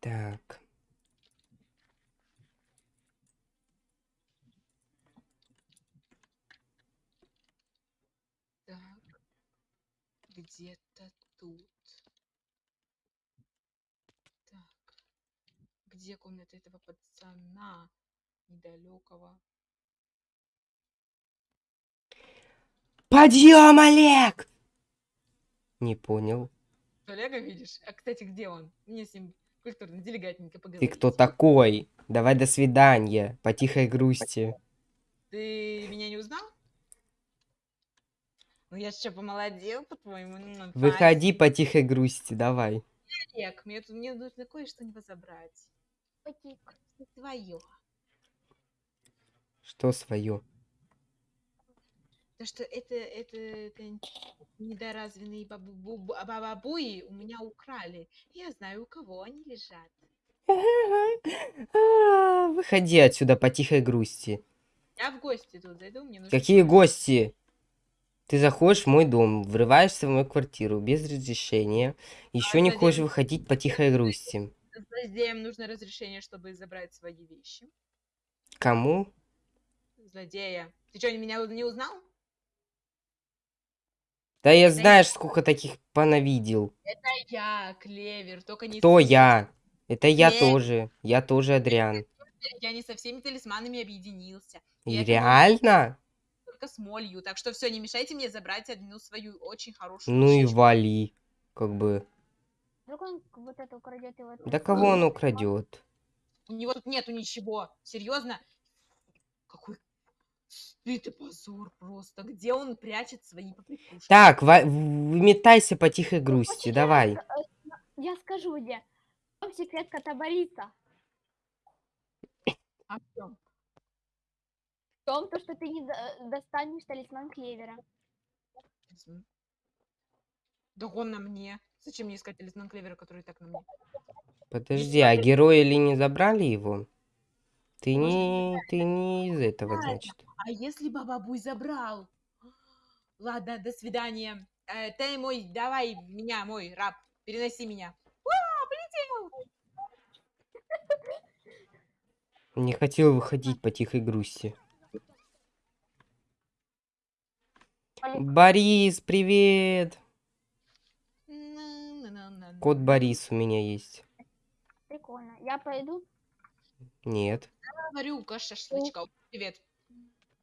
Так. Так. Где-то тут. Так. Где комната этого пацана недалекого? Подъем, Олег! Не понял. Олега видишь? А, кстати, где он? Мне с ним культурно, делегатненько Ты поговорить. кто такой? Давай до свидания. По тихой грусти. Ты меня не узнал? Ну я что, помолодел, по-твоему? Ну, Выходи по тихой грусти, давай. Олег, мне, тут, мне нужно кое-что не забрать. Твое. Что свое? То, что это, это, это недоразвенные бабу, бу- бу- бабабуи у меня украли. Я знаю, у кого они лежат. А, Выходи отсюда по тихой грусти. Я в гости тут зайду, мне нужно... Какие гости? Ты заходишь в мой дом, врываешься в мою квартиру без разрешения. Еще не зачем? хочешь выходить по тихой грусти. Злодеям нужно разрешение, чтобы забрать свои вещи. Кому? Злодея. Ты что, меня не узнал? Да я знаешь, сколько таких понавидел. Это я, Клевер, только не Кто я? Это я Клевер. тоже. Я тоже Адриан. Я не со всеми талисманами объединился. И Я реально? Только с молью. Так что все, не мешайте мне забрать одну свою очень хорошую Ну и вещичку. вали. Как бы. Вдруг он вот это украдет его. Да кого он украдет? У него тут нету ничего. Серьезно? Какой стыд и позор просто. Где он прячет свои поприкушки? Так, выметайся по тихой грусти, Очень давай. Я, э, я скажу где. В чем секрет кота Бориса? А в чём? В том, то, что ты не до- достанешь талисман Клевера. Да он на мне. Зачем мне искать талисман Клевера, который и так на мне? Подожди, а герои ли не забрали его? Ты не, ты не из этого, значит. А если Бабабуй забрал? Ладно, до свидания. Э, ты мой, давай меня, мой раб, переноси меня. А, полетел! Не хотел выходить по тихой грусти. Борис, привет! Кот Борис у меня есть. Прикольно. Я пойду. Нет. Варюка, шашлычка. Привет.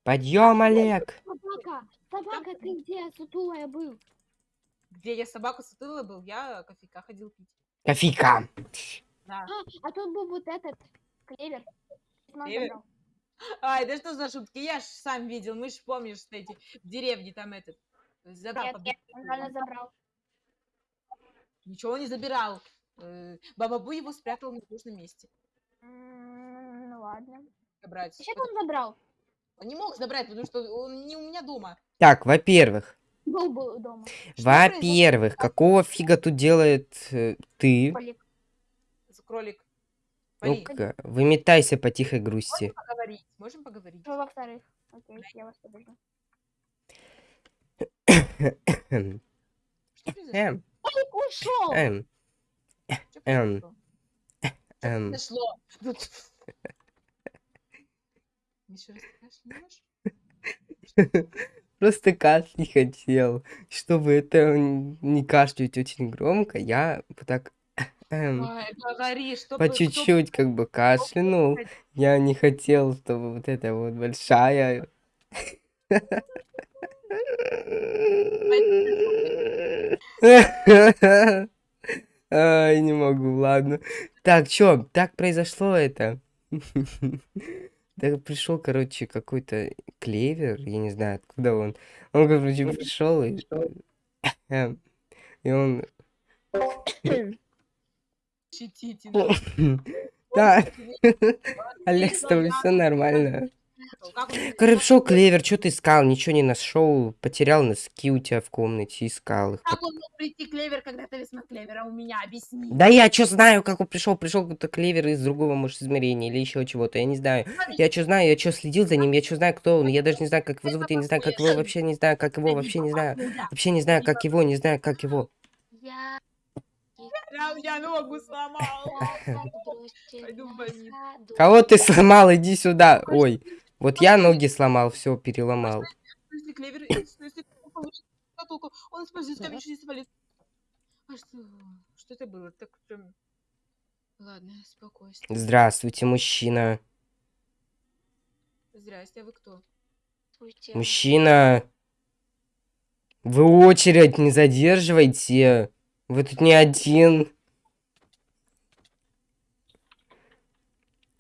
Подъем, Олег! Собака! Собака, ты где? Сутулая был. Где я собаку сутыла был, я кофейка ходил пить. Кофейка! Да. А, а тут был вот этот Клевер. Ай, да что за шутки? Я ж сам видел, мы ж помнишь, что эти в деревне там этот. Забрал Нет, нет, он забрал. Ничего не забирал. Э, Бабабу его спрятал в нужном месте. Ну ладно. Забрать. Сейчас он забрал. Он не мог забрать, потому что он не у меня дома. Так, во-первых, Был, был дома. Во-первых, какого фига тут делает э, ты? Кролик. Вали, Ну-ка, выметайся по тихой грусти. поговорить. Можем поговорить? Что во-вторых? Окей, я вас подожду. Эм, Что произошло? эм, Олег ушел! эм, Что эм, эм. Произошло. Вот. Еще раз кашляешь? Просто кашлять хотел. Чтобы это не кашлять очень громко, я так эм, говори, по чуть-чуть как бы кашлянул. Я не хотел, чтобы вот эта вот большая... Ай, не могу, ладно. Так, чё, так произошло это? Так пришел, короче, какой-то клевер, я не знаю, откуда он. Он, короче, пришел и... эм, И он... Да, Олег, с тобой все нормально. Пришел клевер, что ты искал? Ничего не нашел, потерял носки у тебя в комнате, искал их. Как он мог прийти клевер, когда талисман клевера у меня? Объясни. Да я что знаю, как он пришел, пришел какой-то клевер из другого, может, измерения или еще чего-то, я не знаю. Я что знаю, я что следил за ним, я что знаю, кто он, я даже не знаю, как его зовут, я не знаю, как его, вообще не знаю, как его, вообще не знаю. Вообще не знаю, как его, не знаю, как его. Я... Я, я ногу сломал. Страх отбросьте Пойду в на больницу. ходу. Кого ты сломал? Иди сюда. Ой, вот я ноги сломал, все, переломал. Он использует камень через полис. А что? Что это было? Так прям... Ладно, спокойствие. Здравствуйте, мужчина. Здрасте, а вы кто? Мужчина. Вы очередь не задерживайте. Вы тут не один.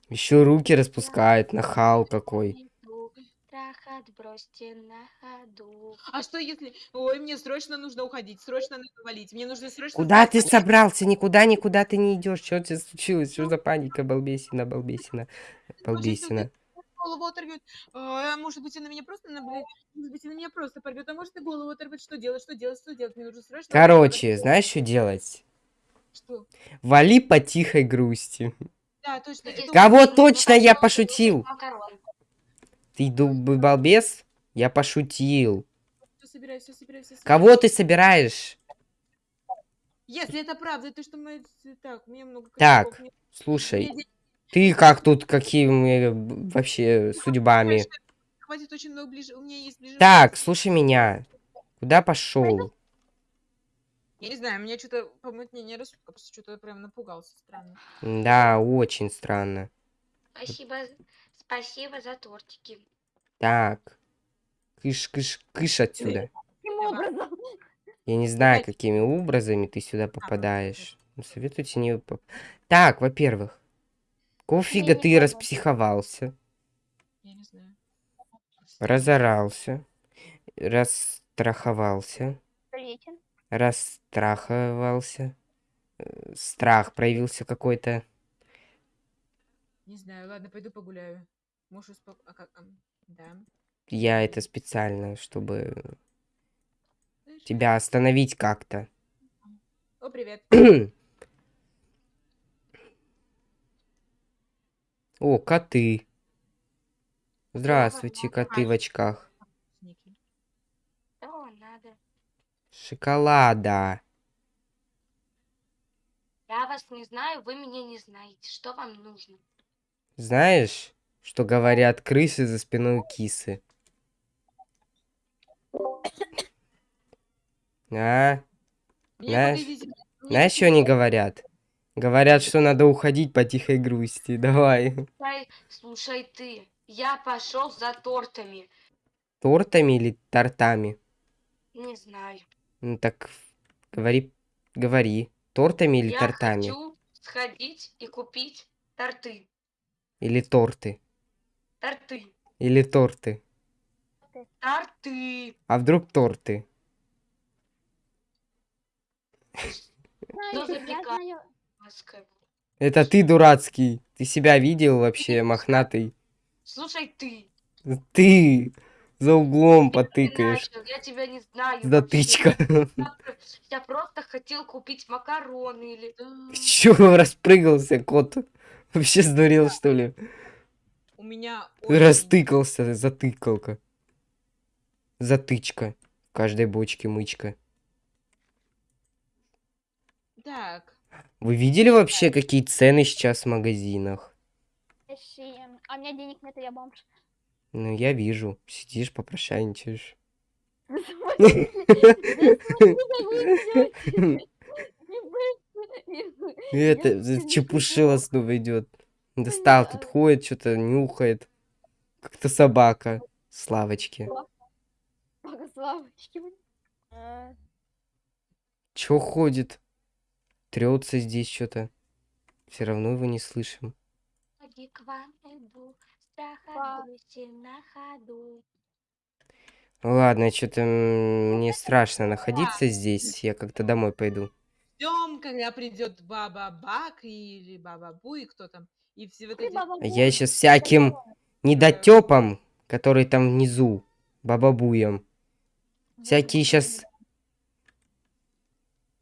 Еще руки распускает, нахал какой. Страх отбросьте на ходу. А что если... Ой, мне срочно нужно уходить, срочно надо валить. Мне нужно срочно... Куда ты собрался? Никуда, никуда ты не идешь. Что тебе случилось? Что за паника, балбесина, балбесина, балбесина? Голову оторвет. А, может быть, она меня просто наблюдает. Может быть, она меня просто порвет. А может, и голову оторвет. Что делать? Что делать? Что делать? Мне нужно срочно... Короче, знаешь, что делать? Что? Вали по тихой грусти. Да, точно. это Кого очень- точно я пошутил? макарон. Ты дуб- балбес? Я пошутил. Всё собираю, всё собираю, всё собираю. Кого ты собираешь? Если это правда, то что мы... Так, меня много Так, мне- Слушай, мне ты как тут, какими б- вообще судьбами? Хватит очень много ближе. У меня есть ближе. Так, слушай меня. Куда пошел? Я не знаю, меня что-то помутнение рассудка, просто что-то прям напугался странно. Да, очень странно. Спасибо, спасибо за тортики. Так. Кыш, кыш, кыш отсюда. Каким образом? Я не знаю, какими образами ты сюда попадаешь. Ну, Советуйте не... поп- Так, во-первых. Какого фига не ты. Я распсиховался, не знаю. разорался, расстраховался. Расстраховался, э, страх проявился какой-то. Не знаю, ладно, пойду погуляю. Можешь успок... А как... Да. Я это специально, чтобы Знаешь, тебя остановить как-то. О, привет. О, коты. Здравствуйте, коты в очках. Ники. Что надо? Шоколада. Я вас не знаю, вы меня не знаете. Что вам нужно? Знаешь, что говорят крысы за спиной кисы? А? Знаешь- Знаешь, что они говорят? Говорят, что надо уходить по тихой грусти. Давай. Слушай, слушай ты, я пошел за тортами. Тортами или тортами? Не знаю. Ну так говори, говори. Тортами или я тортами? хочу сходить и купить торты. Или торты? Торты. Или торты? Торты. А вдруг торты? Знаю, я запекай. знаю. Ласково. Это ты дурацкий. Ты себя видел вообще, мохнатый? Слушай ты. Ты за углом Ты потыкаешь. начал, я тебя не знаю. Затычка. Я про- Я просто хотел купить макароны или... Чё распрыгался, кот? Вообще сдурел, что ли? У меня Растыкался, затыкалка. Затычка. В каждой бочке мычка. Так, Вы видели вообще, какие цены сейчас в магазинах? А у меня денег нет, я бомж. Ну, я вижу. Сидишь, попрошайничаешь. И Это чепушила снова идет. Достал, тут ходит, что-то нюхает. Как-то собака. Славочки. Славочки. А, Чё ходит? Трется здесь что-то. Все равно его не слышим. Ходи к на ходу. Ладно, что-то мне страшно находиться здесь. Я как-то домой пойду. ждем, когда придет баба Бак или баба Бу, и кто там. И все вот эти... баба Я сейчас всяким недотепам, который там внизу, бабабуям, всякие сейчас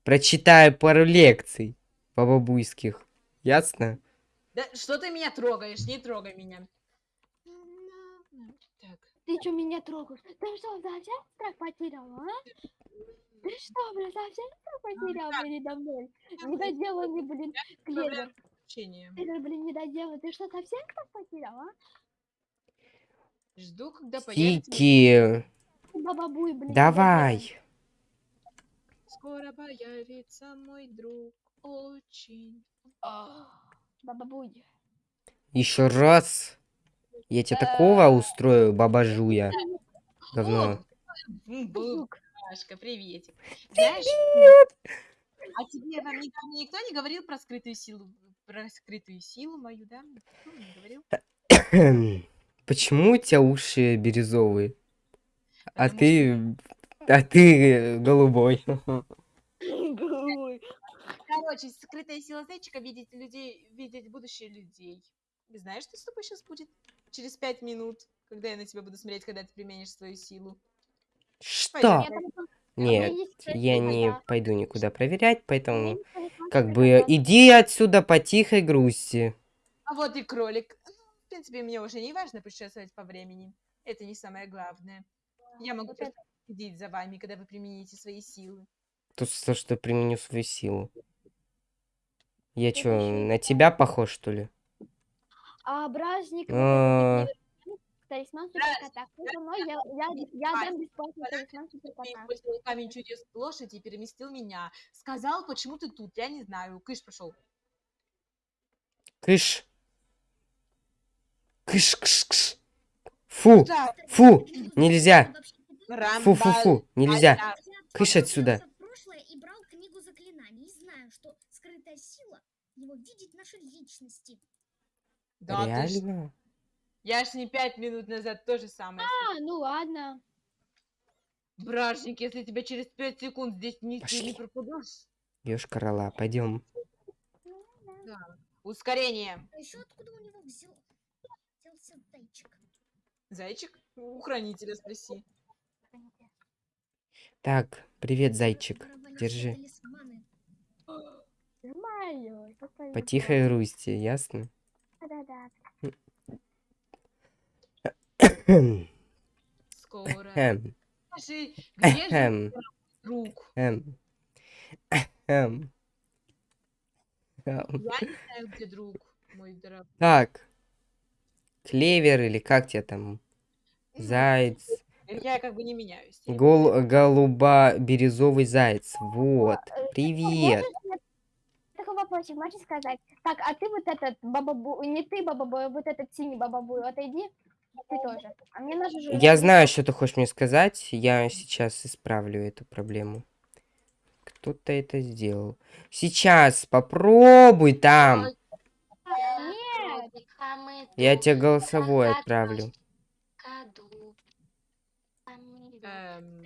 прочитаю пару лекций бабабуйских. Ясно? Да что ты меня трогаешь? Не трогай меня. Ты что меня трогаешь? Ты что, совсем страх потерял, а? Ты что, блин, совсем всё потерял передо мной? Недоделанный, блин, клевер. Клевер, блин, недоделанный. Ты что, совсем кто потерял, а? Жду, когда появится. Кики, Бабабуй, блин. давай. Скоро появится мой друг. Очень. Бабабуй. Еще раз. Я тебе такого устрою, баба Жуя. Говно. Друг. Машка, приветик. Знаешь, а тебе вам никто, никто не говорил про скрытую силу, про скрытую силу мою, да? Никто не говорил? Почему у тебя уши бирюзовые? А ты... А ты голубой. Голубой. Короче, скрытая сила зайчика видеть людей, видеть будущее людей. Ты знаешь, что с тобой сейчас будет через пять минут, когда я на тебя буду смотреть, когда ты применишь свою силу? Что? Я Нет, я не пойду никуда проверять, поэтому как бы иди отсюда по тихой грусти. А вот и кролик. Ну, В принципе, мне уже не важно путешествовать по времени. Это не самое главное. Я могу просто следить за вами, когда вы примените свои силы. Тут то, что применю свою силу. Я ещё на тебя похож, что ли? А бражник, талисман суперкота. Мной? Я, я, я дам бесплатный талисман суперкота. камень чудес лошади и переместил меня. Сказал, почему ты тут, я не знаю. Кыш пошел. Кыш. Кыш, кыш, кыш. Фу, фу, нельзя. Рамбаль. Фу-фу-фу, нельзя. Аля. Кыш отсюда. в прошлое и брал книгу заклинаний. Знаю, что скрытая сила его видеть наши личности. Да, ты ж- Реально? Я ж не пять минут назад то же самое. А, ну ладно. Бражник, если тебя через пять секунд здесь не, не пропадешь. Бьешь короля, пойдем. Ускорение. А еще откуда у него взял, взялся зайчик? Зайчик? У хранителя спроси. Так, привет, зайчик. Держи. По тихой грусти, ясно? Да-да-да. Скоро. Эм, Скажи, где же эм, друг? эм. Я не знаю, где друг, мой дорогой. Так. Клевер или как тебя там? Заяц. Я как бы не меняюсь. Гол, голубо-бирюзовый заяц. Вот. Привет. Вопросик, можешь сказать? Так, а ты вот этот бабабу... Не ты бабабу, а вот этот синий бабабу, отойди. Ты тоже. А мне нужно же... Я знаю, что ты хочешь мне сказать. Я сейчас исправлю эту проблему. Кто-то это сделал. Сейчас попробуй там. Нет. Я тебе голосовой отправлю. Эм,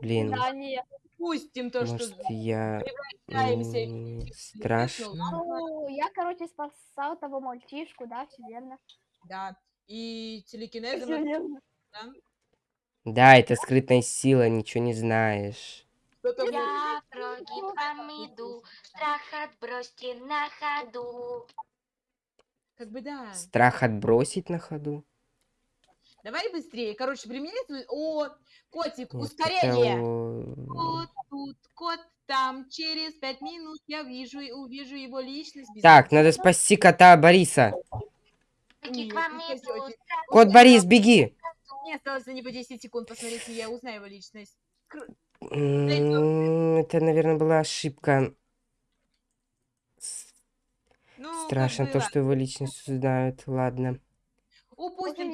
Блин, да, нет. Пустим то, что может я... м, в Страшно. Ну, я, короче, спасал того мальчишку, да, все верно. Да. И телекинезом, верно. да? Да, это скрытная сила, ничего не знаешь. Я прогиб вам иду, страх отбросьте на ходу. Как бы да. Страх отбросить на ходу? Давай быстрее. Короче, применяй свой... О, котик, Нет, ускорение. это, Кот тут, кот там. Через пять минут я вижу и увижу его личность. без Так, надо спасти кота Бориса. К вам не страх Кот Борис, беги! Мне осталось за него 10 секунд. Посмотрите, я узнаю его личность. Это, наверное, была ошибка. Ну, Страшно то, что его личность узнают. Ладно. Упустим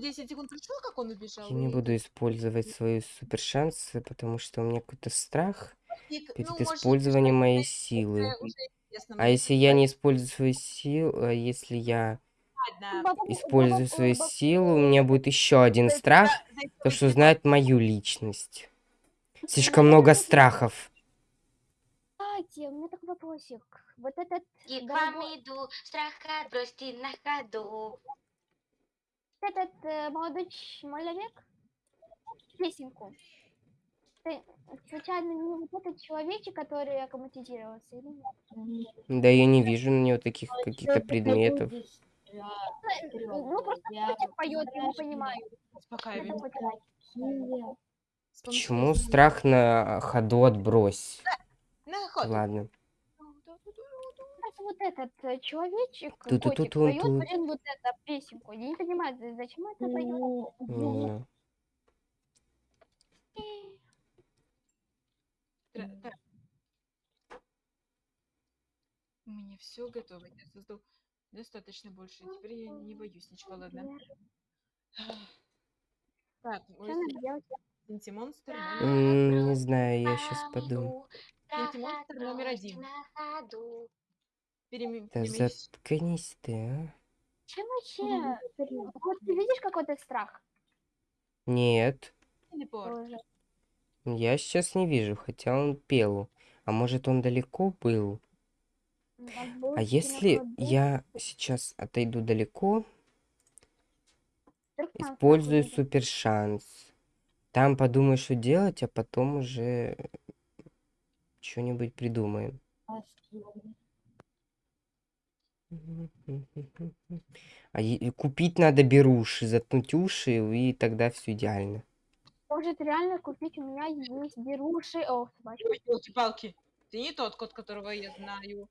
10 секунд. Пришло, как он убежал? Я не и- буду использовать свою супер шанс, потому что у меня какой-то страх и- перед ну, может, использованием моей уже- силы. А если я не использую свою силу, а если я Ладно. Использую свою силу, у меня будет еще один страх, то что узнают мою личность. Слишком много страхов. Кстати, у меня такой вопросик. Вот этот таки к вам иду, страх отбросьте на ходу. Этот э, молодой человек песенку. Ты случайно не вот этот человечек, который аккоматизировался или нет? Да я не вижу на него таких каких-то предметов. Ну, просто мальчик поет, я не понимаю. Почему страх на ходу отбрось? На ход. Ладно. Вот этот э, человечек, котик, Ту-ту-ту-тун поет, блин, вот эту песенку. Я не понимаю, за- зачем это поет? У меня все готово. Я создал достаточно больше. Теперь я не боюсь ничего, ладно. Так, делать? монстр не знаю, я сейчас подумаю. Третий монстр номер один. Ходу. Да заткнись ты, а. Чем вообще? Вот ты видишь какой-то страх? Нет, Телепорт. Я сейчас не вижу, хотя он пел. А может он далеко был? А если я сейчас отойду далеко, использую супер шанс. Там подумаю, что делать, а потом уже что-нибудь придумаем. А купить надо беруши, заткнуть уши, и тогда все идеально. Может реально купить, у меня есть беруши. О, собачка. Палки Ты не тот кот, которого я знаю.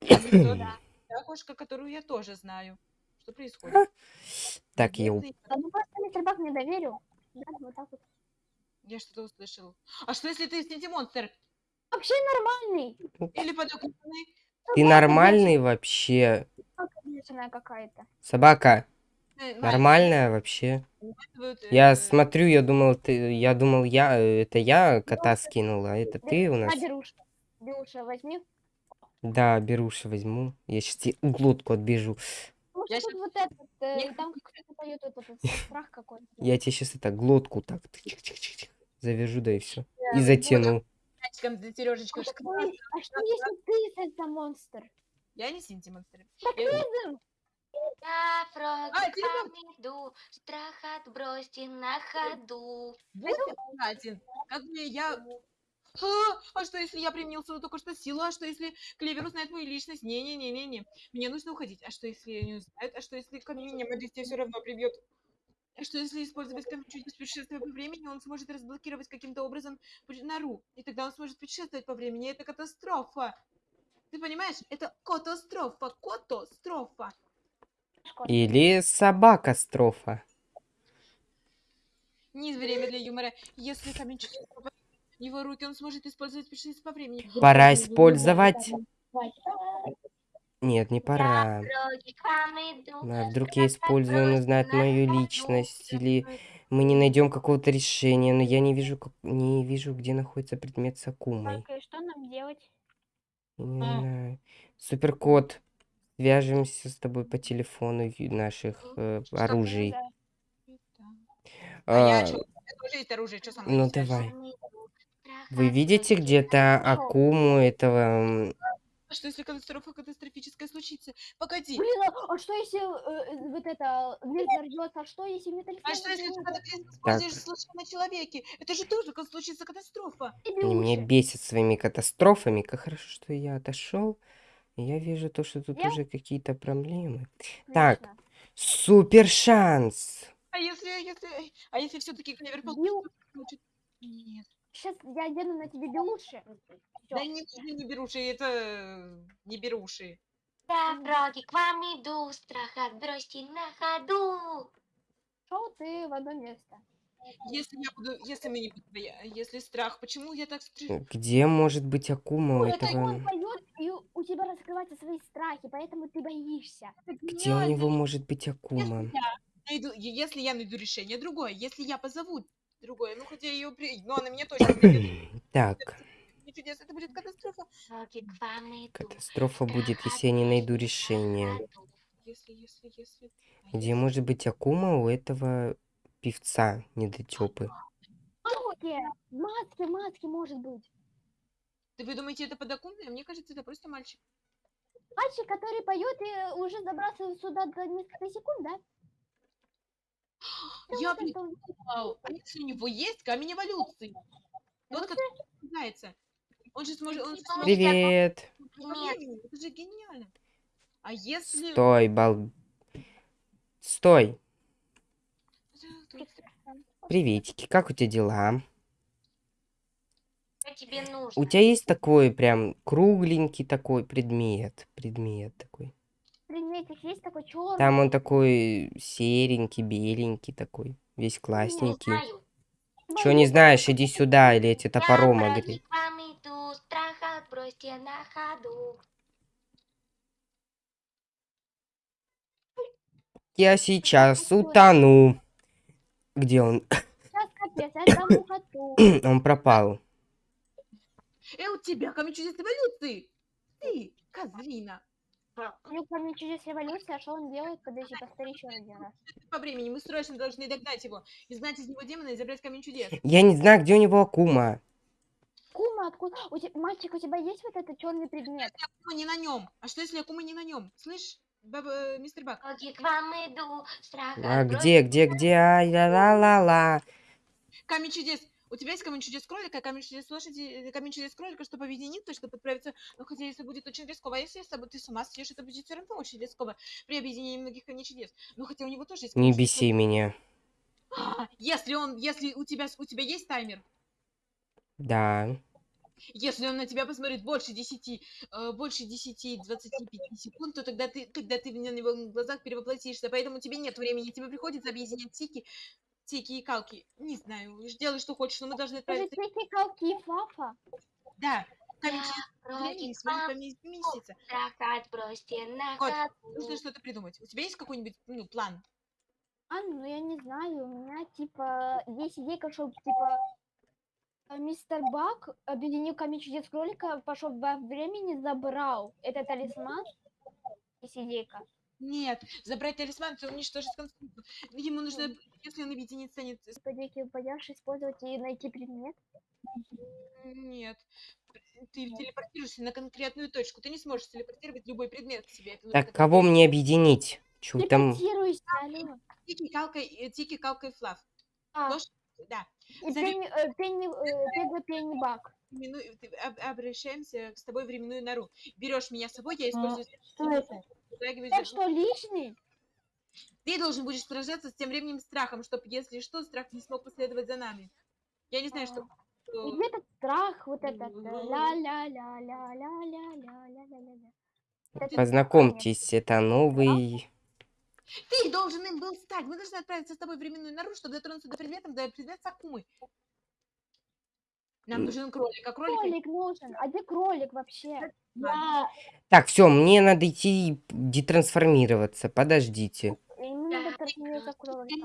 Та кошка, которую я тоже знаю. Что происходит? Так, я? Да ну просто мистер Бак не доверил. Да, вот так вот. Я что-то услышал. А что если ты синтимонстр? Вообще нормальный. Или подокупленный? Ты нормальный вообще? Собака какая-то. Э, нормальная вообще? показывают, Я э, смотрю, я думал, ты, я думал, я, э, это я кота скинула, а это ты у На нас? Беруши возьми. Да, беруши возьму. Я сейчас тебе глотку отбежу. Я вот этот, э, Я- там кто-то поет вот этот страх какой-то. Я тебе сейчас это глотку так завяжу, да и все. И затяну. Мячиком для Сережечка. А что, а что если ты это монстр? Я не синтимонстр. Так Я- Я вам иду, страх отбросьте на ходу. Вот один. Как бы я... А, а что если я применил свою только что силу? А что если Клевер узнает мою личность? Не-не-не-не-не. Мне нужно уходить. А что если не узнает? А что если ко мне меня все равно прибьет? А что если использовать камень чуть путешествия по времени, он сможет разблокировать каким-то образом нору, и тогда он сможет путешествовать по времени. Это катастрофа. Ты понимаешь? Это катастрофа. Катастрофа. Или собака-строфа. Не время для юмора. Если камень в его руки, он сможет использовать путешествие по времени. Пора использовать. Нет, не пора. Фроги к вам иду, А вдруг я использую, он узнает мою личность, или мы не найдем какого-то решения, но я не вижу, как... не вижу, где находится предмет с Акумой. Так, и что нам делать? Не знаю. Суперкот, свяжемся с тобой по телефону наших э, оружий. Да. А я А, оружие, что ну давай. Вы видите где-то. Акуму этого... А что если катастрофа катастрофическая случится? Погоди. Блин, а, а что если э, э, вот это мир взорвется? А что если металлист? А что если ты катаклизм используешь случайно на человеке? Это же тоже как случится катастрофа. Они меня бесят своими катастрофами. Как хорошо, что я отошел. Я вижу то, что тут Я- уже какие-то проблемы. Так. Супер шанс! А если, если, а если все-таки клевер получит? Нет. Сейчас я одену на тебе белуши. Да не, не, не беруши, это э, не беруши. Я фроги к вам иду, страх отбросьте на ходу. Шел ты в одно место. Если я буду, если мы не боя- если страх, почему я так стр- Где может быть Акума у Это этого? он поет, и у- тебя раскрываются свои страхи, поэтому ты боишься. Где у него может быть Акума? найду, е- если я найду решение другое, если я позову другое, ну хотя ее, при... но она меня точно придет. Так, Не чудес, это будет катастрофа. Катастрофа будет, если я не найду решение. ходу. Если, если, если. Где может быть Акума у этого певца недотепы? Маске, маске, маске может быть. Да вы думаете, это подоконное? Мне кажется, это просто мальчик. Мальчик, который поет и уже забрался сюда за несколько секунд, да? Я что он- придумал. А если у него есть камень эволюции? Тот, который называется. Он же сможет... Он же сможет Привет! времени. Это же гениально. А если... Стой, бал... Стой! Приветики, как у тебя дела? тебе нужно? У тебя есть такой прям кругленький такой предмет? Предмет такой. Предметик есть такой черный. Там он такой серенький, беленький такой. Весь Не классненький. знаю. Чё не знаешь, иди сюда, или я тебе топором ходу. Я сейчас утону. Где он? Он пропал. Э, у тебя камень чудес эволюции! Ты, козлина! Ну, ко мне чудес революции, а что он делает? Подожди, повтори еще один раз. По времени мы срочно должны догнать его, изгнать из него демона и забрать камень чудес. Я не знаю, где у него Акума. Кума, откуда? У те- Мальчик, у тебя есть вот этот черный предмет? Акума не на нем. А что если Акума не на нем? Слышь, баба, э, мистер Бак? Ноги к вам иду, страх А где, где, где? Ай, ла-ла-ла-ла. Камень чудес. У тебя есть камень чудес кролика, камень чудес лошади, камень чудес кролика, чтобы объединиться, чтобы отправиться. Но хотя если будет очень рисково, а если с тобой ты с ума съешь, это будет все равно очень рисково при объединении многих камней чудес. Но хотя у него тоже есть Не беси меня. А, Если он, если у тебя, у тебя есть таймер, Да. если он на тебя посмотрит больше 10, э, больше 10, 25 секунд, то тогда ты, тогда ты на него в глазах перевоплотишься, поэтому тебе нет времени, тебе приходится объединять тики, тики и калки. Не знаю, делай, что хочешь, но мы должны Это отправиться. тики, калки, фафа. Да, отбросьте на Кот, ходу. Нужно что-то придумать. У тебя есть какой-нибудь ну, план? А, ну я не знаю, у меня типа есть идейка, чтобы типа э, мистер Бак объединил камень чудес кролика, пошел во времени, забрал этот талисман. Есть идейка. Нет, забрать талисман, это уничтожить конструкцию. Ему нужно, если он объединит, станет... Подейки пойдешь использовать и найти предмет. Нет. Ты телепортируешься на конкретную точку. Ты не сможешь телепортировать любой предмет к себе. Это Так, кого мне объединить? Чё там? Тики, калкой, э, тики, калкой, флав. А, Ложь? Да. и зови- пенни, э, пенни, э, Пегга Пенни Бак. Ты- об- обращаемся с тобой в временную нору. Берешь меня с собой, я использую... Что это? Так что лишний? Ты должен будешь сражаться с тем временем страхом, чтобы, если что, страх не смог последовать за нами. Я не знаю, что... И где этот страх, вот этот э, этот Познакомьтесь, это новый... Ты должен им был стать. Мы должны отправиться с тобой в временную нору, чтобы дотронуться до предмета, до предмета Сакумы. Нам нужен кролик, а кролик... Кролик нужен. А где кролик вообще? Да. Так, все, мне надо идти детрансформироваться. Подождите.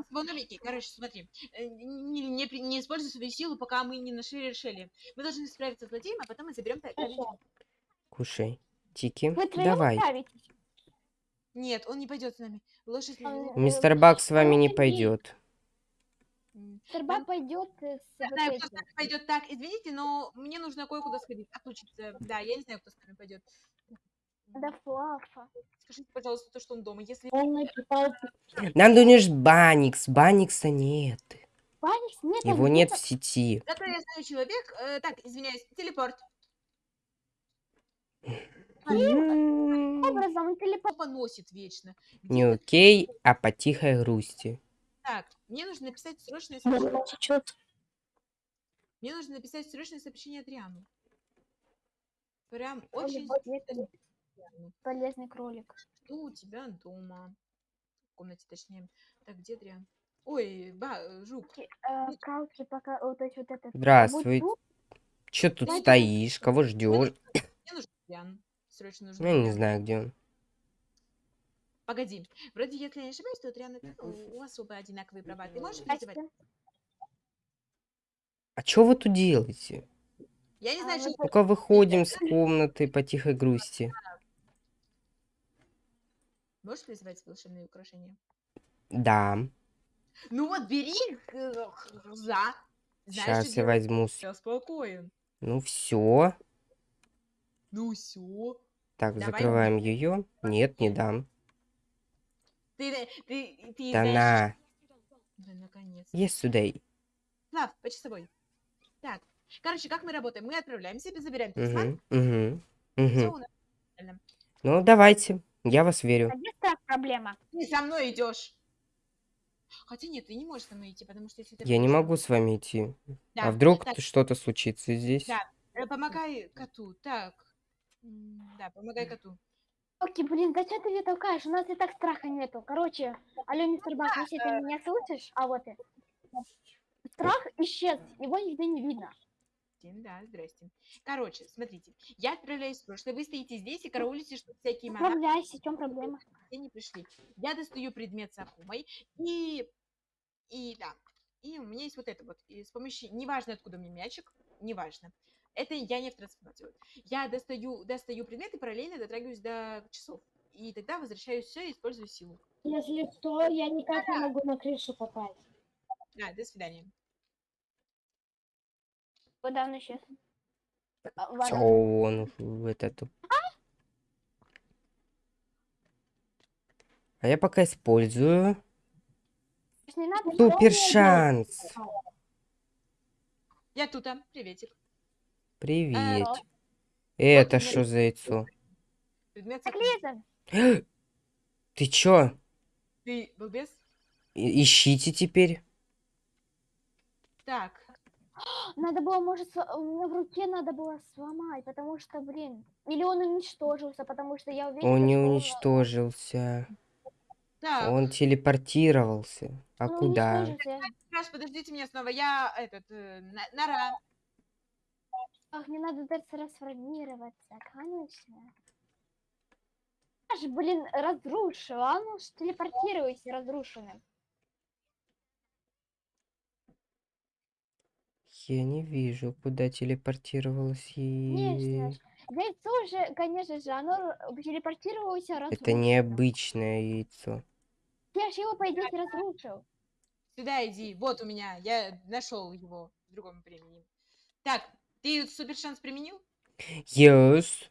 Волновики, короче, смотри. э, Не, не, не используй свою силу, пока мы не нашли решение. Мы должны справиться с злодеем, а потом мы заберем... Кушай. Тики, Вы давай. Нет, он не пойдет с нами. Лошадь... Не- э, Мистер Бак с вами не пойдет. Мистер Бак пойдет с Я вот знаю, кто с этим. нами пойдет так. Извините, но мне нужно кое-куда сходить. Отлучиться. Да, я не знаю, кто с нами пойдет. Да Флафа. Скажите, пожалуйста, то, что он дома. Если Нам нужен Баникс. Баникса нет. Паникс нет. Его нет то- в сети. Зато я знаю человек... э, так, извиняюсь, телепорт. Образом, он телепорт. Поносит вечно. Не окей, а по тихой грусти. Так, мне нужно написать срочное сообщение. Мне нужно написать срочное сообщение Адриану. Прям очень это Адриану. полезный кролик. Что у тебя дома? В комнате, точнее. Так, где Адриан? Ой, ба, э, жук. Э, Калки пока, вот, есть вот этот. Здравствуй. Че тут стоишь? Кого ждешь? Мне нужен Адриан. Срочно нужен Я не знаю, где он. Погоди. Вроде, если я не ошибаюсь, и ты, у у вас оба одинаковые права. Ты можешь тут, призывать? А что вы тут делаете? Я не А, знаю, вы что... Только выходим с комнаты по тихой грусти. Можешь призывать волшебные украшения? Да. Ну вот, бери э, за. Знаешь, Сейчас я делать. возьму. с- Я спокоен. Ну все. Ну все. Так, Давай. закрываем ее. Нет, не дам. Ты, ты, ты Да на. Да, наконец. Есть сюда. Слав, по часовой. Так, короче, как мы работаем? Мы отправляемся, забираем талисман. Угу, угу, угу. Ну, давайте. Я вас верю. А где проблема? Ты со мной идешь. Хотя нет, ты не можешь со мной идти, потому что если ты Я не будешь со могу с вами идти. Да, А вдруг так. что-то случится здесь? Да. Э, Помогай коту. Так. Да, помогай коту. Окей, блин, зачем ты меня толкаешь? У нас и так страха нету. Короче, алло, мистер Бак, если ты меня слышишь, а вот ты. Страх исчез, его нигде не видно. Да, здрасте. Короче, смотрите. Я отправляюсь в прошлое. Вы стоите здесь и караулите, чтобы всякие монахи Справляйся, в чем проблема? не пришли. Я достаю предмет с Акумой. И... И да. И у меня есть вот это вот. И с помощью... Неважно, откуда меня мячик. Неважно. Это я не в вот. Я достаю, достаю предмет и параллельно дотрагиваюсь до часов. И тогда возвращаю все и использую силу. Если что, я никак не могу на крышу попасть. Да, до свидания. Куда он исчез? А, ладно. он в этот... А я пока использую супер шанс. Я тут, а. Приветик. Привет. Это что за яйцо? Ты чё? Ты Ищите теперь. Так. надо было, может, у меня в руке надо было сломать, потому что, блин, или он уничтожился, потому что я уверена, Он не что уничтожился. Так. Он телепортировался. А он куда? Раз, подождите меня снова. Я этот... э, на- Нора. Ах, мне надо трансформироваться, конечно. Я же, блин, разрушил, а ну телепортируйся разрушенным. Я не вижу, куда телепортировалась Конечно и... ж. Яйцо же, конечно же, оно телепортировалось Это разрушенным. необычное яйцо. Я же его, по идее, разрушил. Сюда иди. Вот у меня. Я нашел его в другом времени. Так, ты супер шанс применил? Yes,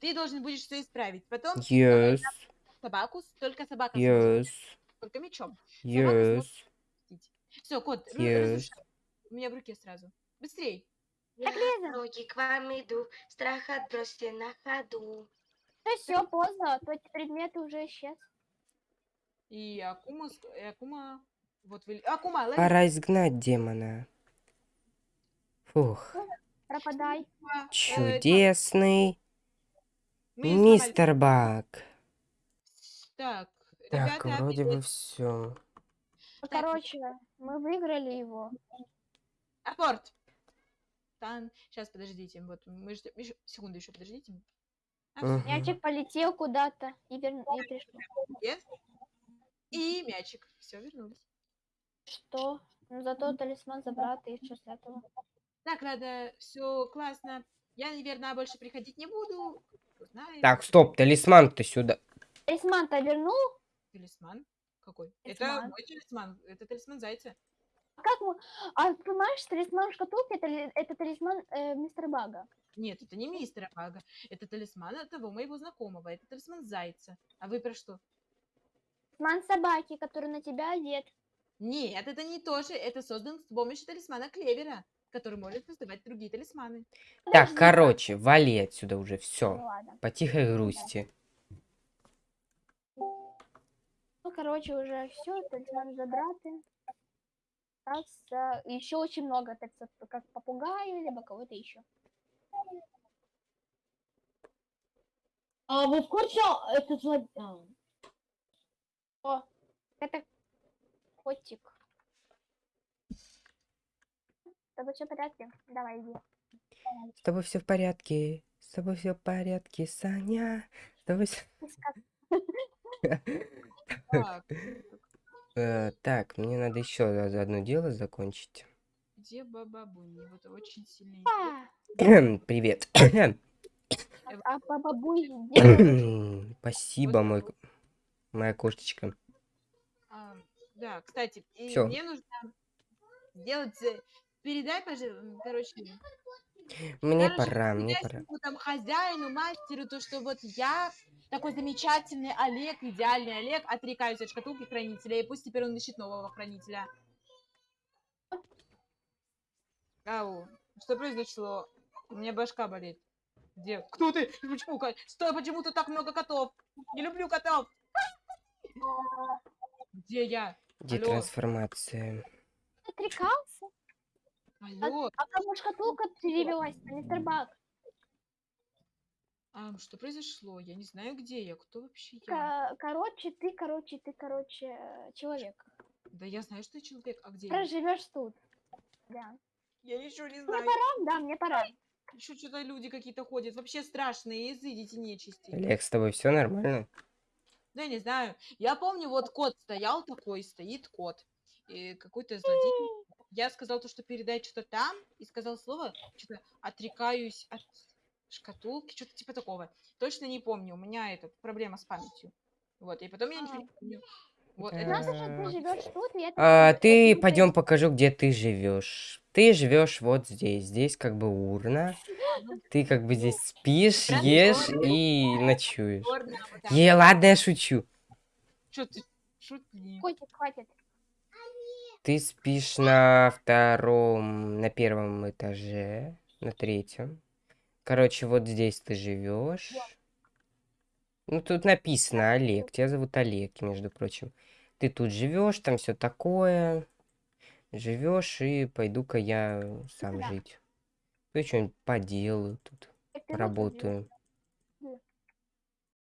Ты должен будешь все исправить. Потом yes, собаку, только собака yes, только мечом. yes. Все, кот, ру- Yes. У меня в руке сразу. Быстрей. Я ноги к вам иду, страх отбросьте на ходу. Ну все, поздно, тот предмет уже исчез. И Акума, и Акума, вот вы, Акума, лови. Пора изгнать демона. Фух, Пропадай. Чудесный мистер Бак. Так, Так, ребята, вроде бы все. Ну, Короче, мы выиграли его. Апорт. Тан. Сейчас, подождите. Вот, мы ждем. Секунду еще, подождите. А, Мгм. Мячик полетел куда-то и, вер... и пришел. есть. И мячик. Все, вернулись. Что? Ну зато талисман забрал, и что с этого? Так, ладно, все классно. Я, наверное, больше приходить не буду. Знает. Так, стоп, талисман-то сюда. Талисман-то вернул? Талисман? Какой? Это Талисман. мой талисман. Это талисман зайца. А как мы... А ты понимаешь, талисман шкатулки это, ли- это талисман э, мистера Бага. Нет, это не мистер Бага. Это талисман от того моего знакомого. Это талисман зайца. А вы про что? Талисман собаки, который на тебя одет. Нет, это не то же. Это создан с помощью талисмана Клевера, который может создавать другие талисманы. Так, Подожди. короче, вали отсюда уже, Ну все. ладно. По тихой грусти. Ну, короче, уже все, талисман забраты. еще очень много, так как попугаю, либо кого-то еще. А вы в курсе, этот зло- а, О, это котик. С тобой все в порядке? Давай, иди. С тобой все в порядке. С тобой все в порядке, Саня. С тобой Так, Э, Так, мне надо еще одно дело закончить. где Баба Буни? Вот очень сильный. А, Привет. а делай. Спасибо, мой, моя кошечка. А, да, кстати, мне нужно сделать... Передай, пожалуйста, короче, Мне короче, пора, мне пора. там хозяину, мастеру, то, что вот я такой замечательный Олег, идеальный Олег, отрекаюсь от шкатулки хранителя, и пусть теперь он ищет нового хранителя. Ау, что произошло? У меня башка болит. Где? Кто ты? Почему? Стой, почему тут так много котов? Не люблю котов. Где я? Где Алло. трансформация? Отрекался? Алло, А кому шкатулка перевелась, мистер Бак? а что произошло? Я не знаю, где я. Кто вообще я? Короче, ты, короче, ты, короче, э, человек. Да я знаю, что я человек. А где я? Проживешь тут. Да. Я ничего не Мне знаю. пора? Да, мне пора. Еще что-то люди какие-то ходят. Вообще страшные. Изыдите нечисти. Олег, с тобой все нормально? Да я не знаю. Я помню, вот кот стоял такой, стоит кот. И какой-то злодей. Я сказал то, что передай что-то там, и сказал слово, что-то отрекаюсь от шкатулки, что-то типа такого. Точно не помню, у меня это проблема с памятью. Вот, и потом я ничего не помню. Вот, это же, ты живешь тут, это... А, ты пойдем покажу, где ты живешь. Ты живешь вот здесь. Здесь как бы урна. Ты как бы здесь спишь, ешь и ночуешь. чёрно, вот так. Е, ладно, я шучу. Чё ты шутли? Хватит, хватит. Ты спишь на втором, на первом этаже, на третьем. Короче, вот здесь ты живешь. Ну, тут написано Олег. Тебя зовут Олег, между прочим. Ты тут живешь, там все такое. Живешь, и пойду-ка я сам Да. жить. Ну, что-нибудь поделаю тут, живёшь. поработаю.